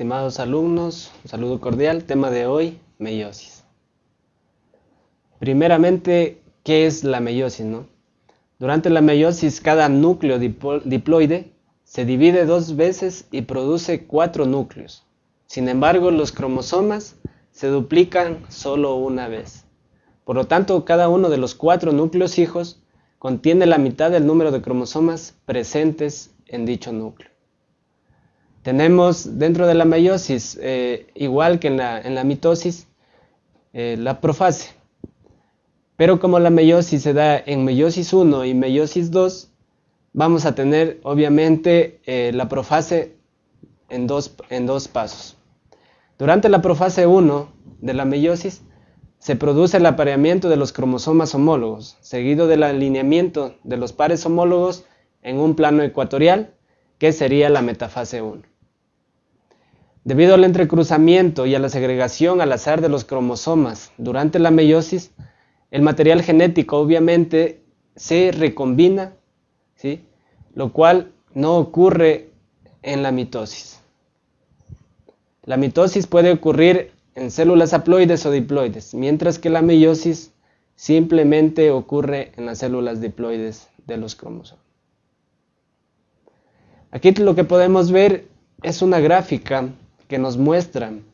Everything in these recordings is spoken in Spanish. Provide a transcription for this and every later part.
Estimados alumnos, un saludo cordial. Tema de hoy, meiosis. Primeramente, ¿qué es la meiosis? Durante la meiosis, cada núcleo diploide se divide dos veces y produce cuatro núcleos. Sin embargo, los cromosomas se duplican solo una vez. Por lo tanto, cada uno de los cuatro núcleos hijos contiene la mitad del número de cromosomas presentes en dicho núcleo. Tenemos dentro de la meiosis, eh, igual que en la, mitosis, eh, la profase. Pero como la meiosis se da en meiosis 1 y meiosis 2, vamos a tener obviamente eh, la profase en dos, en dos pasos. Durante la profase 1 de la meiosis se produce el apareamiento de los cromosomas homólogos, seguido del alineamiento de los pares homólogos en un plano ecuatorial, que sería la metafase 1. Debido al entrecruzamiento y a la segregación al azar de los cromosomas durante la meiosis, el material genético obviamente se recombina, ¿sí? lo cual no ocurre en la mitosis. La mitosis puede ocurrir en células haploides o diploides, mientras que la meiosis simplemente ocurre en las células diploides de los cromosomas. Aquí lo que podemos ver es una gráfica que nos muestran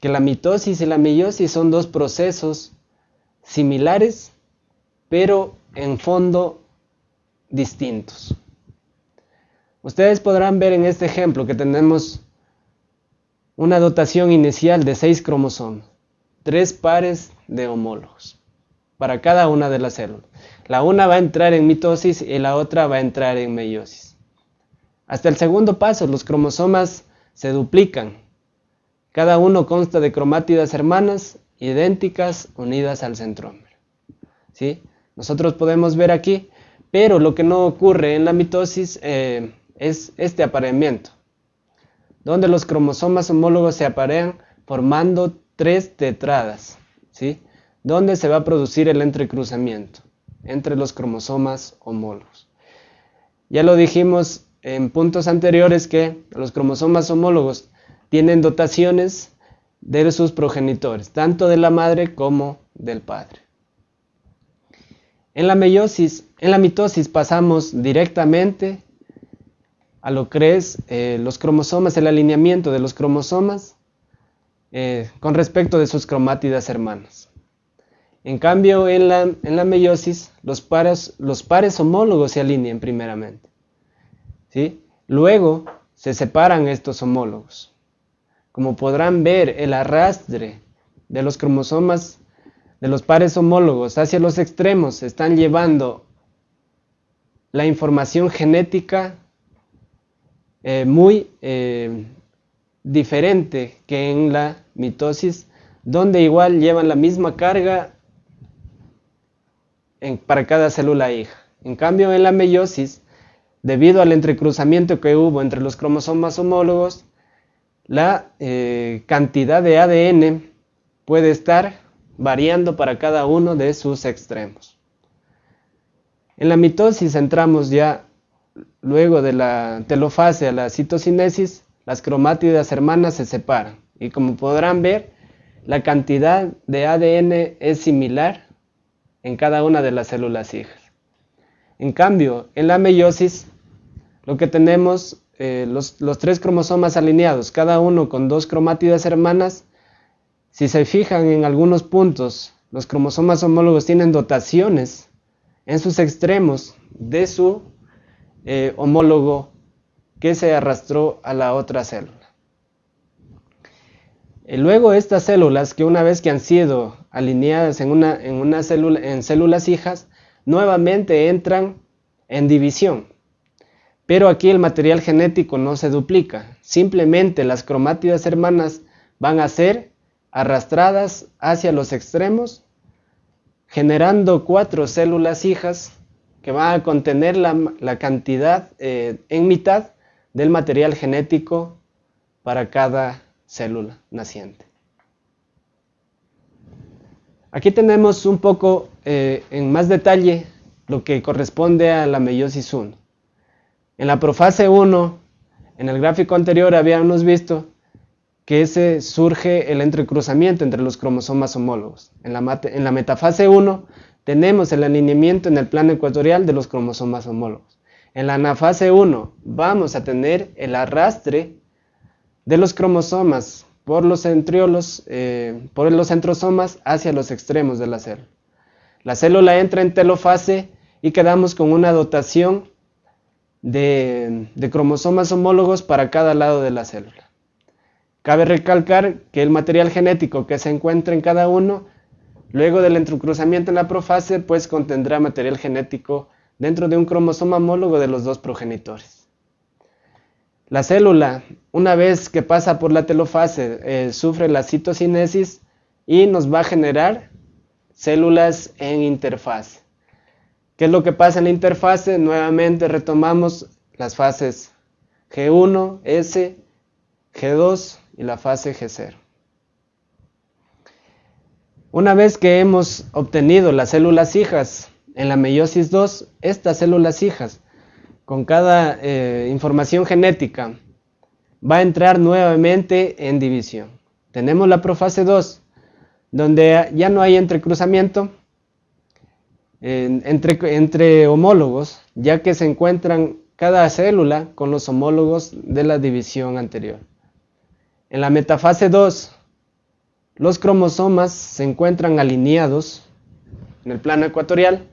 que la mitosis y la meiosis son dos procesos similares, pero en fondo distintos. Ustedes podrán ver en este ejemplo que tenemos una dotación inicial de seis cromosomas, tres pares de homólogos para cada una de las células. La una va a entrar en mitosis y la otra va a entrar en meiosis. Hasta el segundo paso, los cromosomas se duplican. Cada uno consta de cromátidas hermanas idénticas unidas al centrómero. ¿Sí? Nosotros podemos ver aquí, pero lo que no ocurre en la mitosis eh, es este apareamiento, donde los cromosomas homólogos se aparean formando tres tetradas, ¿sí? donde se va a producir el entrecruzamiento entre los cromosomas homólogos. Ya lo dijimos en puntos anteriores que los cromosomas homólogos tienen dotaciones de sus progenitores, tanto de la madre como del padre. En la meiosis, en la mitosis pasamos directamente a lo que es eh, los cromosomas, el alineamiento de los cromosomas eh, con respecto de sus cromátidas hermanas. En cambio, en la, en la meiosis, los pares, los pares homólogos se alinean primeramente. Luego se separan estos homólogos. Como podrán ver, el arrastre de los cromosomas de los pares homólogos hacia los extremos están llevando la información genética eh, muy eh, diferente que en la mitosis, donde igual llevan la misma carga para cada célula hija. En cambio, en la meiosis, debido al entrecruzamiento que hubo entre los cromosomas homólogos, la eh, cantidad de ADN puede estar variando para cada uno de sus extremos. En la mitosis entramos ya luego de la telofase a la citocinesis, las cromátidas hermanas se separan y como podrán ver, la cantidad de ADN es similar en cada una de las células hijas. En cambio, en la meiosis lo que tenemos, eh, los, tres cromosomas alineados, cada uno con dos cromátidas hermanas, si se fijan en algunos puntos, los cromosomas homólogos tienen dotaciones en sus extremos de su eh, homólogo que se arrastró a la otra célula. Y luego estas células, que una vez que han sido alineadas en, una, en, una célula, en células hijas, nuevamente entran en división. Pero aquí el material genético no se duplica, simplemente las cromátidas hermanas van a ser arrastradas hacia los extremos, generando cuatro células hijas que van a contener la, cantidad eh, en mitad del material genético para cada célula naciente. Aquí tenemos un poco eh, en más detalle lo que corresponde a la meiosis 1. En la profase 1, en el gráfico anterior habíamos visto que ese surge el entrecruzamiento entre los cromosomas homólogos. En la, metafase 1 tenemos el alineamiento en el plano ecuatorial de los cromosomas homólogos. En la anafase 1 vamos a tener el arrastre de los cromosomas por los centriolos, eh, por los centrosomas hacia los extremos de la célula. La célula entra en telofase y quedamos con una dotación de cromosomas homólogos para cada lado de la célula. Cabe recalcar que el material genético que se encuentra en cada uno, luego del entrecruzamiento en la profase, pues contendrá material genético dentro de un cromosoma homólogo de los dos progenitores. La célula, una vez que pasa por la telofase, eh, sufre la citocinesis y nos va a generar células en interfase. ¿Qué es lo que pasa en la interfase? Nuevamente retomamos las fases G1, S, G2 y la fase G0. Una vez que hemos obtenido las células hijas en la meiosis 2, estas células hijas, con cada eh, información genética, va a entrar nuevamente en división. Tenemos la profase 2, donde ya no hay entrecruzamiento entre, entre homólogos, ya que se encuentran cada célula con los homólogos de la división anterior. En la metafase 2, los cromosomas se encuentran alineados en el plano ecuatorial,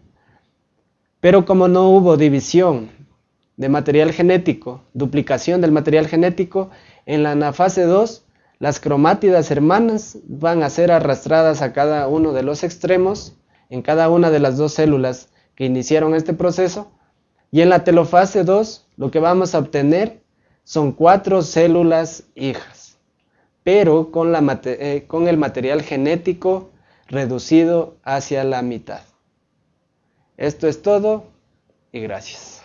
pero como no hubo división de material genético, duplicación del material genético, en la anafase 2 las cromátidas hermanas van a ser arrastradas a cada uno de los extremos, en cada una de las dos células que iniciaron este proceso, y en la telofase 2 lo que vamos a obtener son cuatro células hijas pero con, eh, con el material genético reducido hacia la mitad. Esto es todo y gracias.